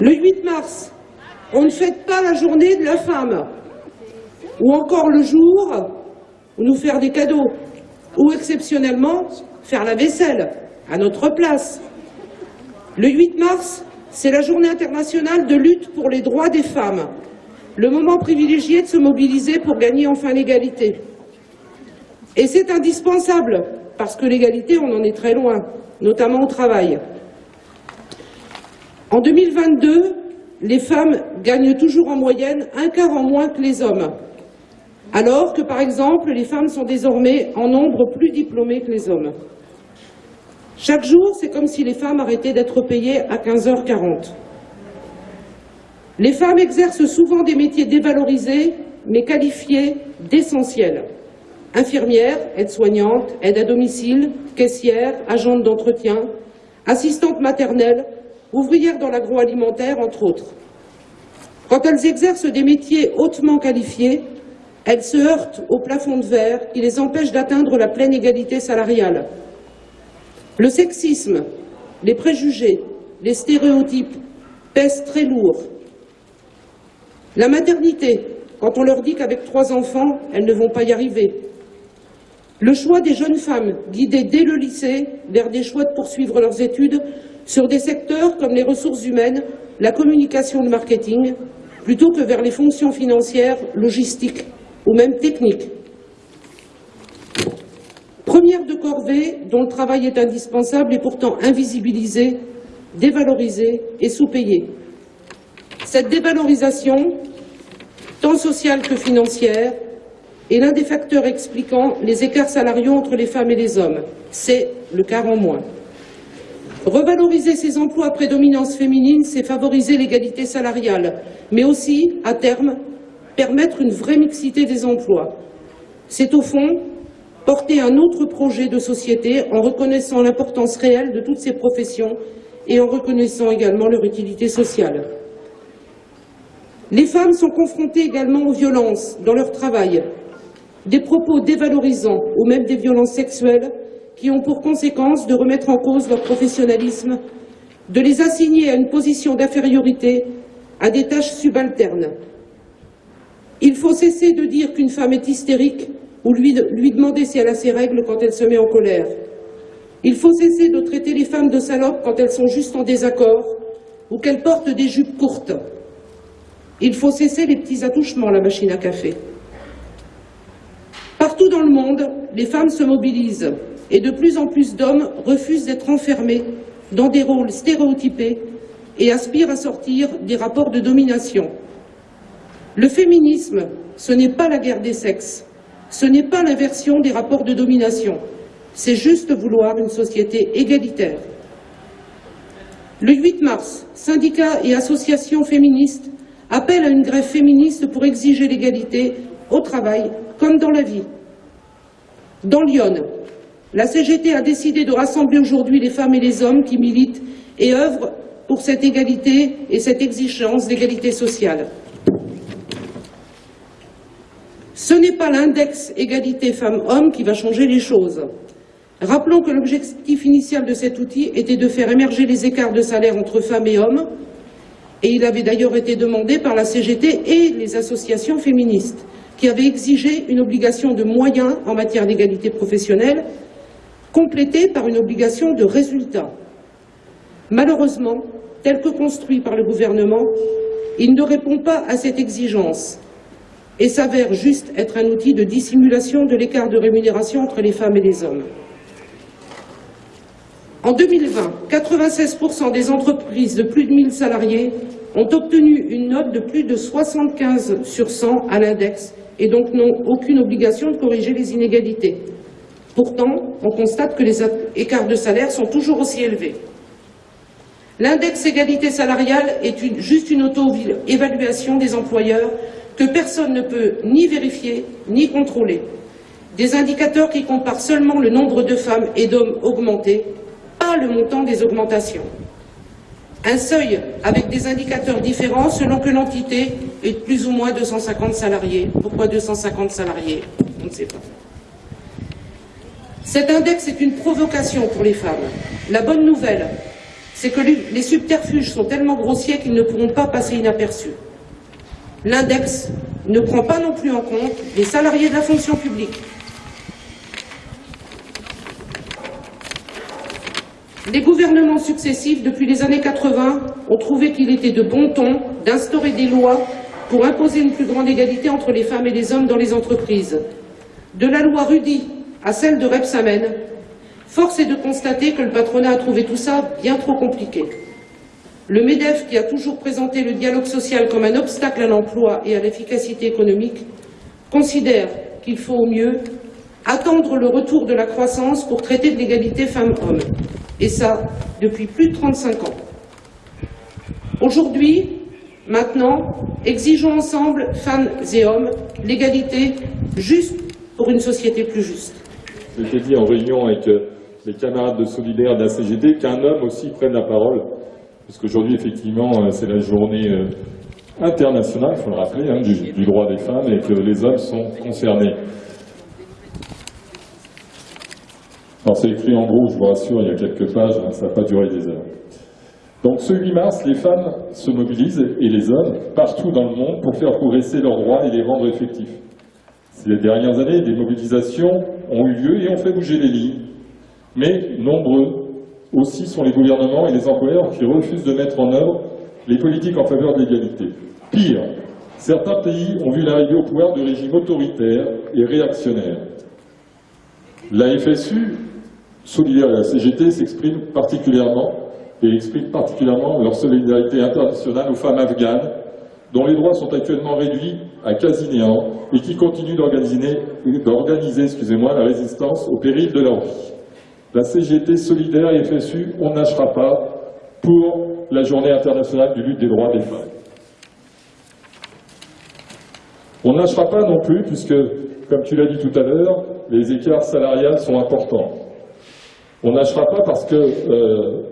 Le 8 mars, on ne fête pas la journée de la femme. Ou encore le jour où nous faire des cadeaux. Ou exceptionnellement, faire la vaisselle à notre place. Le 8 mars, c'est la journée internationale de lutte pour les droits des femmes. Le moment privilégié de se mobiliser pour gagner enfin l'égalité. Et c'est indispensable, parce que l'égalité, on en est très loin, notamment au travail. En 2022, les femmes gagnent toujours en moyenne un quart en moins que les hommes, alors que, par exemple, les femmes sont désormais en nombre plus diplômées que les hommes. Chaque jour, c'est comme si les femmes arrêtaient d'être payées à 15h40. Les femmes exercent souvent des métiers dévalorisés, mais qualifiés d'essentiels. Infirmières, aides-soignantes, aides à domicile, caissières, agentes d'entretien, assistantes maternelles, ouvrières dans l'agroalimentaire, entre autres. Quand elles exercent des métiers hautement qualifiés, elles se heurtent au plafond de verre qui les empêche d'atteindre la pleine égalité salariale. Le sexisme, les préjugés, les stéréotypes pèsent très lourd. La maternité, quand on leur dit qu'avec trois enfants, elles ne vont pas y arriver. Le choix des jeunes femmes, guidées dès le lycée vers des choix de poursuivre leurs études sur des secteurs comme les ressources humaines, la communication le marketing, plutôt que vers les fonctions financières, logistiques ou même techniques. Première de corvée dont le travail est indispensable et pourtant invisibilisé, dévalorisé et sous-payé. Cette dévalorisation, tant sociale que financière, est l'un des facteurs expliquant les écarts salariaux entre les femmes et les hommes. C'est le quart en moins. Revaloriser ces emplois à prédominance féminine, c'est favoriser l'égalité salariale, mais aussi, à terme, permettre une vraie mixité des emplois. C'est au fond porter un autre projet de société en reconnaissant l'importance réelle de toutes ces professions et en reconnaissant également leur utilité sociale. Les femmes sont confrontées également aux violences dans leur travail, des propos dévalorisants ou même des violences sexuelles qui ont pour conséquence de remettre en cause leur professionnalisme, de les assigner à une position d'infériorité, à des tâches subalternes. Il faut cesser de dire qu'une femme est hystérique ou lui, demander si elle a ses règles quand elle se met en colère. Il faut cesser de traiter les femmes de salopes quand elles sont juste en désaccord ou qu'elles portent des jupes courtes. Il faut cesser les petits attouchements à la machine à café. Partout dans le monde, les femmes se mobilisent et de plus en plus d'hommes refusent d'être enfermés dans des rôles stéréotypés et aspirent à sortir des rapports de domination. Le féminisme, ce n'est pas la guerre des sexes, ce n'est pas l'inversion des rapports de domination, c'est juste vouloir une société égalitaire. Le 8 mars, syndicats et associations féministes appellent à une grève féministe pour exiger l'égalité au travail comme dans la vie. Dans Lyon, la CGT a décidé de rassembler aujourd'hui les femmes et les hommes qui militent et œuvrent pour cette égalité et cette exigence d'égalité sociale. Ce n'est pas l'index égalité femmes-hommes qui va changer les choses. Rappelons que l'objectif initial de cet outil était de faire émerger les écarts de salaire entre femmes et hommes, et il avait d'ailleurs été demandé par la CGT et les associations féministes, qui avaient exigé une obligation de moyens en matière d'égalité professionnelle complété par une obligation de résultat. Malheureusement, tel que construit par le gouvernement, il ne répond pas à cette exigence et s'avère juste être un outil de dissimulation de l'écart de rémunération entre les femmes et les hommes. En 2020, 96% des entreprises de plus de 1000 salariés ont obtenu une note de plus de 75 sur 100 à l'index et donc n'ont aucune obligation de corriger les inégalités. Pourtant, on constate que les écarts de salaire sont toujours aussi élevés. L'index égalité salariale est juste une auto-évaluation des employeurs que personne ne peut ni vérifier ni contrôler. Des indicateurs qui comparent seulement le nombre de femmes et d'hommes augmentés, pas le montant des augmentations. Un seuil avec des indicateurs différents selon que l'entité est de plus ou moins 250 salariés. Pourquoi 250 salariés? On ne sait pas. Cet index est une provocation pour les femmes. La bonne nouvelle, c'est que les subterfuges sont tellement grossiers qu'ils ne pourront pas passer inaperçus. L'index ne prend pas non plus en compte les salariés de la fonction publique. Les gouvernements successifs, depuis les années 80, ont trouvé qu'il était de bon ton d'instaurer des lois pour imposer une plus grande égalité entre les femmes et les hommes dans les entreprises. De la loi Rudy à celle de Repsamen, force est de constater que le patronat a trouvé tout ça bien trop compliqué. Le MEDEF, qui a toujours présenté le dialogue social comme un obstacle à l'emploi et à l'efficacité économique, considère qu'il faut au mieux attendre le retour de la croissance pour traiter de l'égalité femmes-hommes. Et ça, depuis plus de 35 ans. Aujourd'hui, maintenant, exigeons ensemble, femmes et hommes, l'égalité juste pour une société plus juste. J'ai dit en réunion avec euh, les camarades de Solidaire de la CGT qu'un homme aussi prenne la parole, parce qu'aujourd'hui, effectivement, euh, c'est la journée euh, internationale, il faut le rappeler, hein, du, droit des femmes et que les hommes sont concernés. Alors c'est écrit en gros, je vous rassure, il y a quelques pages, hein, ça n'a pas duré des heures. Donc ce 8 mars, les femmes se mobilisent, et les hommes, partout dans le monde, pour faire progresser leurs droits et les rendre effectifs. Ces dernières années, des mobilisations ont eu lieu et ont fait bouger les lignes. Mais nombreux aussi sont les gouvernements et les employeurs qui refusent de mettre en œuvre les politiques en faveur de l'égalité. Pire, certains pays ont vu l'arrivée au pouvoir de régimes autoritaires et réactionnaires. La FSU, solidaire à la CGT, s'exprime particulièrement et exprime particulièrement leur solidarité internationale aux femmes afghanes dont les droits sont actuellement réduits à quasi néant et qui continuent d'organiser la résistance au péril de leur vie. La CGT solidaire et FSU, on n'achera pas pour la journée internationale du lutte des droits des femmes. On n'achera pas non plus, puisque, comme tu l'as dit tout à l'heure, les écarts salariales sont importants. On n'achera pas parce que euh,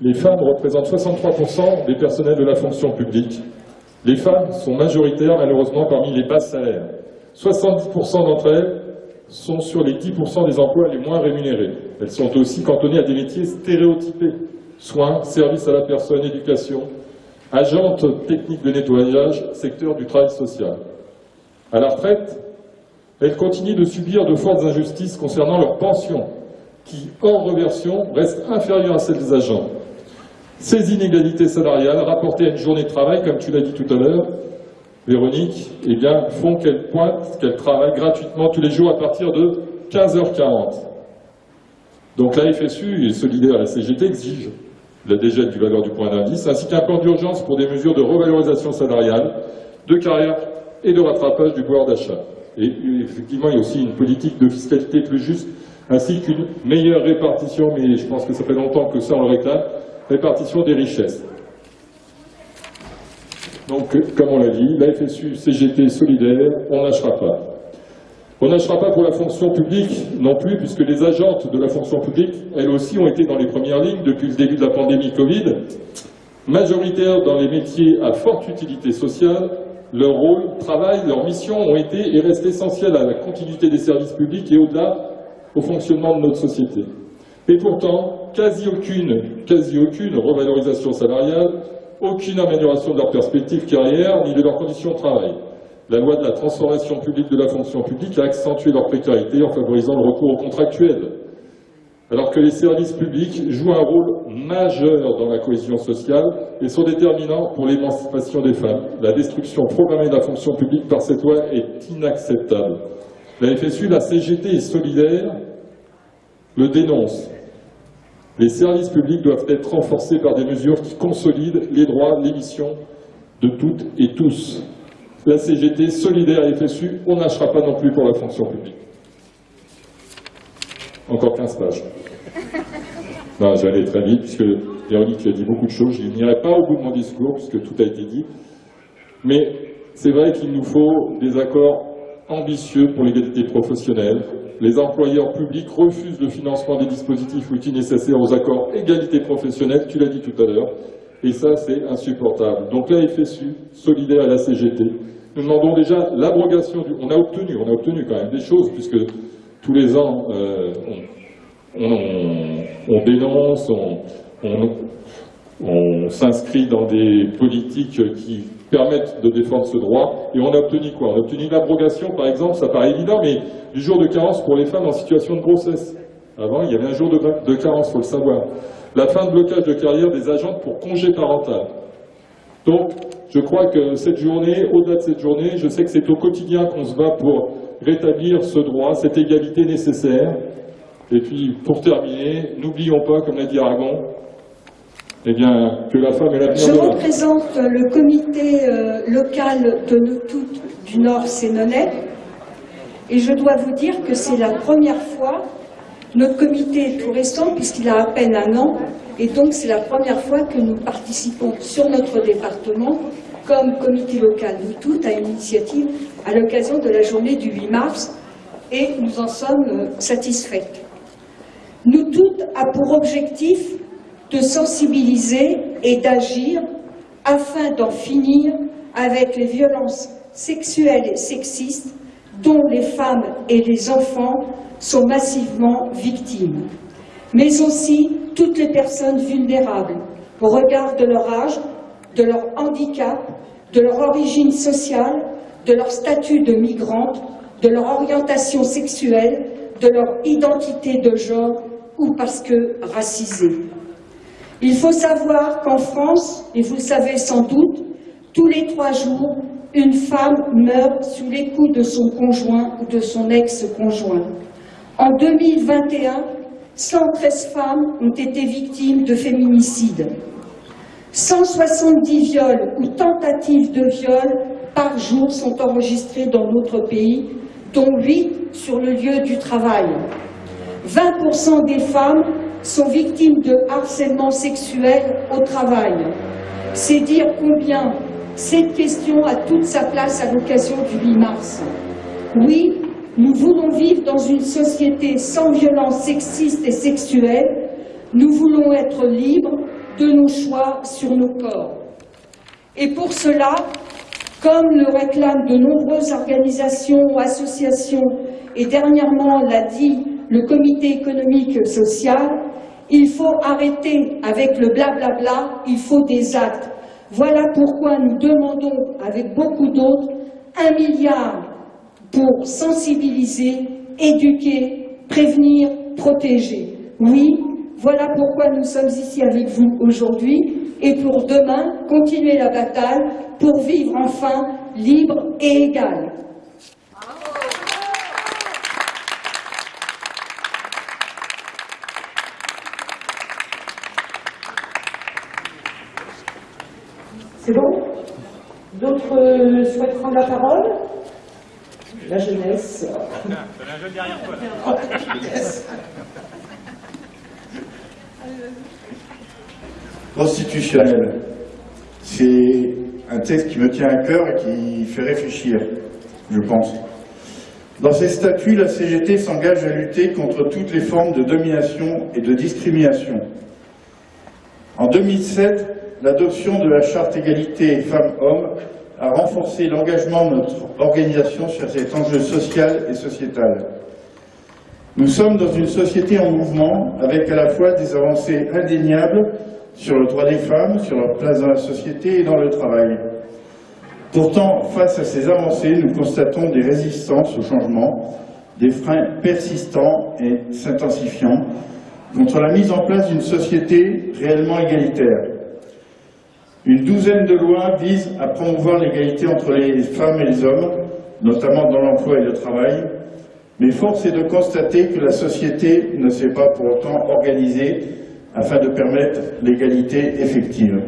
les femmes représentent 63% des personnels de la fonction publique les femmes sont majoritaires malheureusement parmi les bas salaires. 70% d'entre elles sont sur les 10% des emplois les moins rémunérés. Elles sont aussi cantonnées à des métiers stéréotypés. Soins, services à la personne, éducation, agentes techniques de nettoyage, secteur du travail social. À la retraite, elles continuent de subir de fortes injustices concernant leurs pensions, qui, hors reversion, restent inférieures à celles des agents. Ces inégalités salariales, rapportées à une journée de travail, comme tu l'as dit tout à l'heure, Véronique, eh bien, font qu'elle pointe, qu'elle travaille gratuitement tous les jours à partir de 15h40. Donc la FSU et solidaire la CGT exigent la dégel du valeur du point d'indice, ainsi qu'un plan d'urgence pour des mesures de revalorisation salariale, de carrière et de rattrapage du pouvoir d'achat. Et effectivement, il y a aussi une politique de fiscalité plus juste, ainsi qu'une meilleure répartition, mais je pense que ça fait longtemps que ça on le réclame, répartition des richesses. Donc, comme on l'a dit, la FSU, CGT, solidaire, on lâchera pas. On lâchera pas pour la fonction publique non plus, puisque les agentes de la fonction publique, elles aussi, ont été dans les premières lignes depuis le début de la pandémie Covid. Majoritaires dans les métiers à forte utilité sociale, leur rôle, travail, leur mission ont été et restent essentiels à la continuité des services publics et au-delà au fonctionnement de notre société. Et pourtant, quasi aucune, quasi aucune revalorisation salariale, aucune amélioration de leur perspective carrière ni de leurs conditions de travail. La loi de la transformation publique de la fonction publique a accentué leur précarité en favorisant le recours aux contractuels. Alors que les services publics jouent un rôle majeur dans la cohésion sociale et sont déterminants pour l'émancipation des femmes. La destruction programmée de la fonction publique par cette loi est inacceptable. La FSU, la CGT est solidaire le dénonce. Les services publics doivent être renforcés par des mesures qui consolident les droits, les missions de toutes et tous. La CGT, solidaire et FSU, on n'achera pas non plus pour la fonction publique. Encore 15 pages. Non, j'allais très vite, puisque Véronique tu as dit beaucoup de choses. Je n'irai pas au bout de mon discours, puisque tout a été dit. Mais c'est vrai qu'il nous faut des accords ambitieux pour l'égalité professionnelle, les employeurs publics refusent le financement des dispositifs outils nécessaires aux accords égalité professionnelle, tu l'as dit tout à l'heure, et ça c'est insupportable. Donc la FSU, solidaire à la CGT, nous demandons déjà l'abrogation du... On a obtenu, on a obtenu quand même des choses, puisque tous les ans, euh, on, dénonce, on s'inscrit dans des politiques qui permettent de défendre ce droit. Et on a obtenu quoi? On a obtenu l'abrogation, par exemple, ça paraît évident, mais du jour de carence pour les femmes en situation de grossesse. Avant, il y avait un jour de, de carence, il faut le savoir. La fin de blocage de carrière des agents pour congé parental. Donc, je crois que cette journée, au-delà de cette journée, je sais que c'est au quotidien qu'on se bat pour rétablir ce droit, cette égalité nécessaire. Et puis, pour terminer, n'oublions pas, comme l'a dit Aragon, eh bien, que la femme est l'avenir Je représente le comité euh, local de nous toutes du Nord Sénonais et je dois vous dire que c'est la première fois, notre comité est tout récent puisqu'il a à peine un an et donc c'est la première fois que nous participons sur notre département comme comité local nous toutes à une initiative à l'occasion de la journée du 8 mars et nous en sommes euh, satisfaites. Nous toutes a pour objectif de sensibiliser et d'agir afin d'en finir avec les violences sexuelles et sexistes dont les femmes et les enfants sont massivement victimes, mais aussi toutes les personnes vulnérables au regard de leur âge, de leur handicap, de leur origine sociale, de leur statut de migrante, de leur orientation sexuelle, de leur identité de genre ou parce que racisées. Il faut savoir qu'en France, et vous le savez sans doute, tous les trois jours, une femme meurt sous les coups de son conjoint ou de son ex-conjoint. En 2021, 113 femmes ont été victimes de féminicide. 170 viols ou tentatives de viol par jour sont enregistrés dans notre pays, dont 8 sur le lieu du travail. 20% des femmes sont victimes de harcèlement sexuel au travail. C'est dire combien cette question a toute sa place à l'occasion du 8 mars. Oui, nous voulons vivre dans une société sans violence sexiste et sexuelle. Nous voulons être libres de nos choix sur nos corps. Et pour cela, comme le réclament de nombreuses organisations, ou associations, et dernièrement l'a dit le comité économique et social, il faut arrêter avec le blablabla, il faut des actes. Voilà pourquoi nous demandons, avec beaucoup d'autres, un milliard pour sensibiliser, éduquer prévenir, protéger. Oui, voilà pourquoi nous sommes ici avec vous aujourd'hui et pour demain continuer la bataille pour vivre enfin libre et égal. C'est bon? D'autres souhaitent prendre la parole? La jeunesse. Constitutionnel. C'est un texte qui me tient à cœur et qui fait réfléchir, je pense. Dans ses statuts, la CGT s'engage à lutter contre toutes les formes de domination et de discrimination. En 2007, l'adoption de la charte égalité femmes-hommes a renforcé l'engagement de notre organisation sur cet enjeu social et sociétal. Nous sommes dans une société en mouvement avec à la fois des avancées indéniables sur le droit des femmes, sur leur place dans la société et dans le travail. Pourtant, face à ces avancées, nous constatons des résistances au changement, des freins persistants et s'intensifiant contre la mise en place d'une société réellement égalitaire. Une douzaine de lois visent à promouvoir l'égalité entre les femmes et les hommes, notamment dans l'emploi et le travail, mais force est de constater que la société ne s'est pas pour autant organisée afin de permettre l'égalité effective.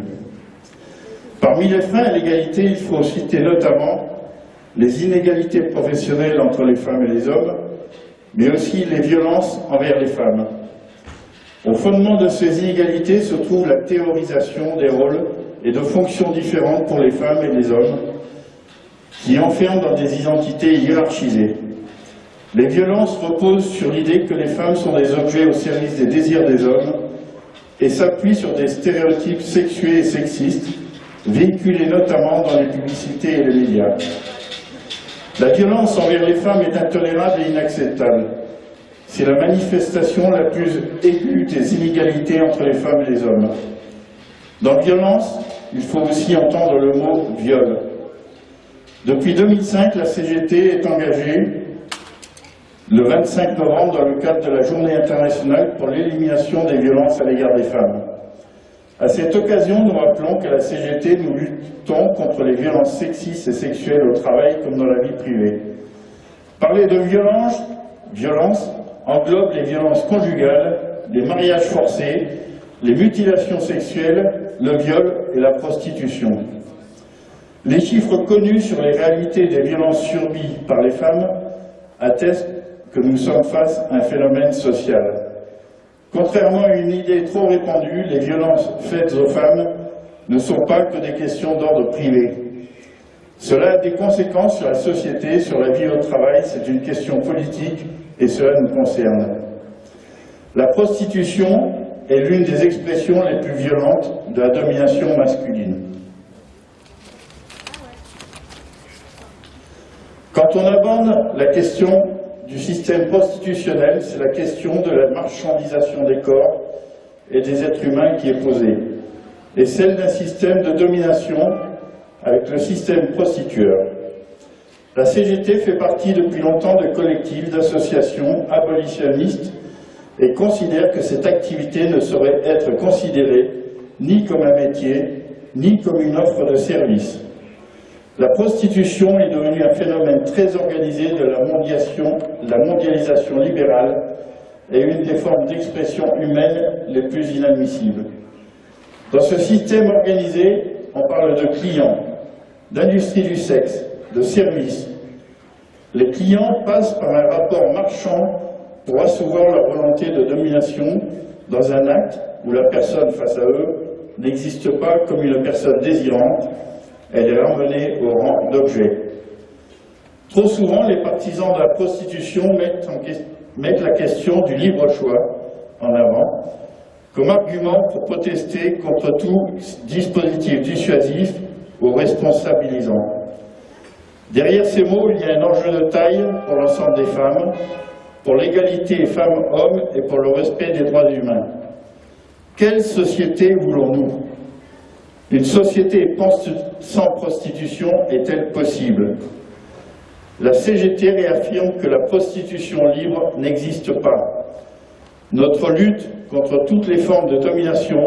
Parmi les freins à l'égalité, il faut citer notamment les inégalités professionnelles entre les femmes et les hommes, mais aussi les violences envers les femmes. Au fondement de ces inégalités se trouve la théorisation des rôles et de fonctions différentes pour les femmes et les hommes, qui enferment dans des identités hiérarchisées. Les violences reposent sur l'idée que les femmes sont des objets au service des désirs des hommes et s'appuient sur des stéréotypes sexués et sexistes, véhiculés notamment dans les publicités et les médias. La violence envers les femmes est intolérable et inacceptable. C'est la manifestation la plus aiguë des inégalités entre les femmes et les hommes. Dans violence, il faut aussi entendre le mot viol. Depuis 2005, la CGT est engagée le 25 novembre dans le cadre de la Journée internationale pour l'élimination des violences à l'égard des femmes. À cette occasion, nous rappelons qu'à la CGT, nous luttons contre les violences sexistes et sexuelles au travail comme dans la vie privée. Parler de violence, violence englobe les violences conjugales, les mariages forcés, les mutilations sexuelles, le viol et la prostitution. Les chiffres connus sur les réalités des violences subies par les femmes attestent que nous sommes face à un phénomène social. Contrairement à une idée trop répandue, les violences faites aux femmes ne sont pas que des questions d'ordre privé. Cela a des conséquences sur la société, sur la vie au travail, c'est une question politique et cela nous concerne. La prostitution est l'une des expressions les plus violentes de la domination masculine. Quand on aborde la question du système prostitutionnel, c'est la question de la marchandisation des corps et des êtres humains qui est posée, et celle d'un système de domination avec le système prostitueur. La CGT fait partie depuis longtemps de collectifs, d'associations abolitionnistes et considère que cette activité ne saurait être considérée ni comme un métier, ni comme une offre de service. La prostitution est devenue un phénomène très organisé de la mondialisation, la mondialisation libérale et une des formes d'expression humaine les plus inadmissibles. Dans ce système organisé, on parle de clients, d'industrie du sexe, de services. Les clients passent par un rapport marchand pour assouvir leur volonté de domination dans un acte où la personne face à eux n'existe pas comme une personne désirante, elle est ramenée au rang d'objet. Trop souvent, les partisans de la prostitution mettent, mettent la question du libre choix en avant comme argument pour protester contre tout dispositif dissuasif ou responsabilisant. Derrière ces mots, il y a un enjeu de taille pour l'ensemble des femmes, pour l'égalité femmes-hommes et pour le respect des droits humains. Quelle société voulons-nous? Une société sans prostitution est-elle possible? La CGT réaffirme que la prostitution libre n'existe pas. Notre lutte contre toutes les formes de domination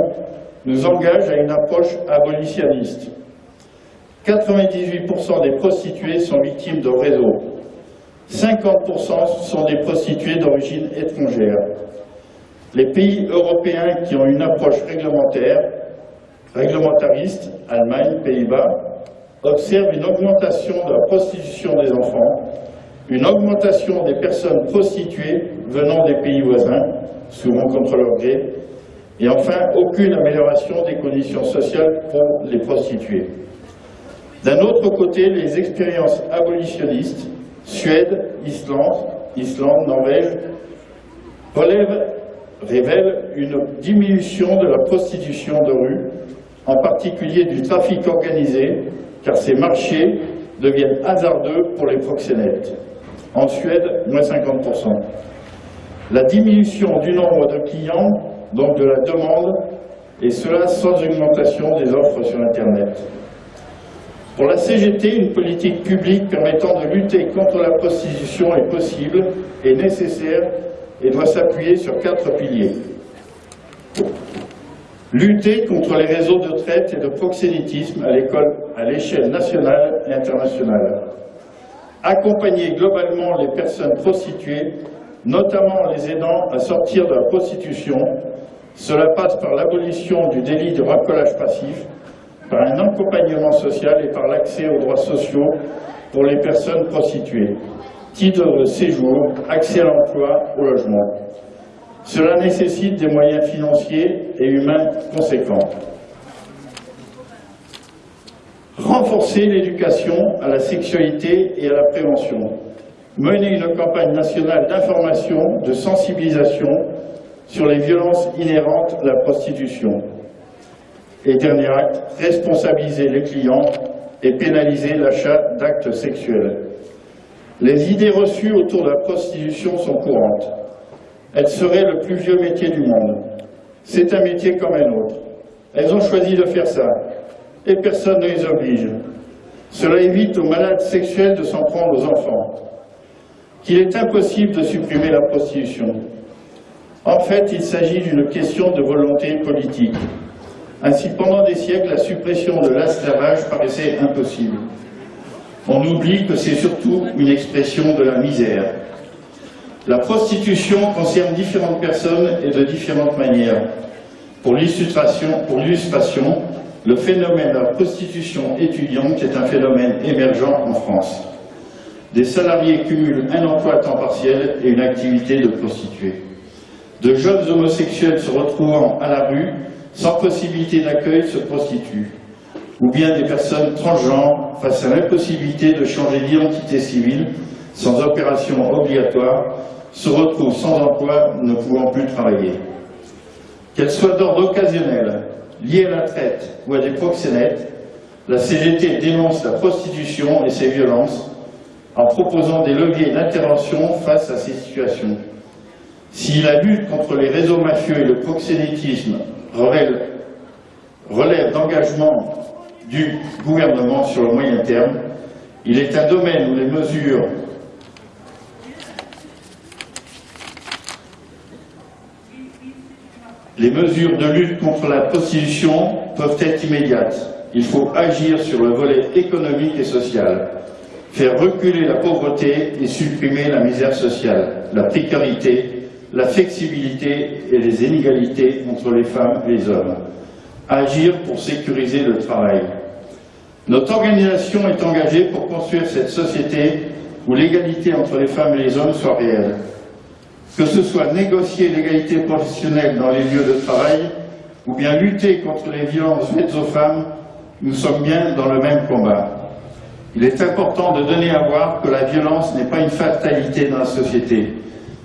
nous engage à une approche abolitionniste. 98% des prostituées sont victimes de réseaux. 50% sont des prostituées d'origine étrangère. Les pays européens qui ont une approche réglementaire, réglementariste, Allemagne, Pays-Bas, observent une augmentation de la prostitution des enfants, une augmentation des personnes prostituées venant des pays voisins, souvent contre leur gré, et enfin aucune amélioration des conditions sociales pour les prostituées. D'un autre côté, les expériences abolitionnistes, Suède, Islande, Islande, Norvège, relèvent révèle une diminution de la prostitution de rue, en particulier du trafic organisé, car ces marchés deviennent hasardeux pour les proxénètes. En Suède, moins 50%. La diminution du nombre de clients, donc de la demande, et cela sans augmentation des offres sur Internet. Pour la CGT, une politique publique permettant de lutter contre la prostitution est possible et nécessaire et doit s'appuyer sur quatre piliers. Lutter contre les réseaux de traite et de proxénétisme à l'échelle nationale et internationale. Accompagner globalement les personnes prostituées, notamment les aidant à sortir de la prostitution. Cela passe par l'abolition du délit de racolage passif, par un accompagnement social et par l'accès aux droits sociaux pour les personnes prostituées titre de séjour, accès à l'emploi, au logement. Cela nécessite des moyens financiers et humains conséquents. Renforcer l'éducation à la sexualité et à la prévention. Mener une campagne nationale d'information, de sensibilisation sur les violences inhérentes à la prostitution. Et dernier acte, responsabiliser les clients et pénaliser l'achat d'actes sexuels. Les idées reçues autour de la prostitution sont courantes. Elle serait le plus vieux métier du monde. C'est un métier comme un autre. Elles ont choisi de faire ça, et personne ne les oblige. Cela évite aux malades sexuels de s'en prendre aux enfants. Qu'il est impossible de supprimer la prostitution. En fait, il s'agit d'une question de volonté politique. Ainsi, pendant des siècles, la suppression de l'esclavage paraissait impossible on oublie que c'est surtout une expression de la misère. La prostitution concerne différentes personnes et de différentes manières. Pour l'illustration, le phénomène de la prostitution étudiante est un phénomène émergent en France. Des salariés cumulent un emploi à temps partiel et une activité de prostituée. De jeunes homosexuels se retrouvant à la rue, sans possibilité d'accueil, se prostituent ou bien des personnes transgenres face à l'impossibilité de changer d'identité civile sans opération obligatoire se retrouvent sans emploi, ne pouvant plus travailler. Qu'elles soient d'ordre occasionnel, liées à la traite ou à des proxénètes, la CGT dénonce la prostitution et ses violences en proposant des leviers d'intervention face à ces situations. Si la lutte contre les réseaux mafieux et le proxénétisme relève, d'engagement du gouvernement sur le moyen terme. Il est un domaine où les mesures les mesures de lutte contre la prostitution peuvent être immédiates. Il faut agir sur le volet économique et social, faire reculer la pauvreté et supprimer la misère sociale, la précarité, la flexibilité et les inégalités entre les femmes et les hommes. Agir pour sécuriser le travail, notre organisation est engagée pour construire cette société où l'égalité entre les femmes et les hommes soit réelle. Que ce soit négocier l'égalité professionnelle dans les lieux de travail ou bien lutter contre les violences faites aux femmes, nous sommes bien dans le même combat. Il est important de donner à voir que la violence n'est pas une fatalité dans la société.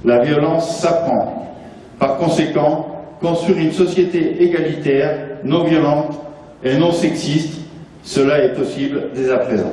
La violence s'apprend. Par conséquent, construire une société égalitaire, non violente et non sexiste cela est possible dès à présent.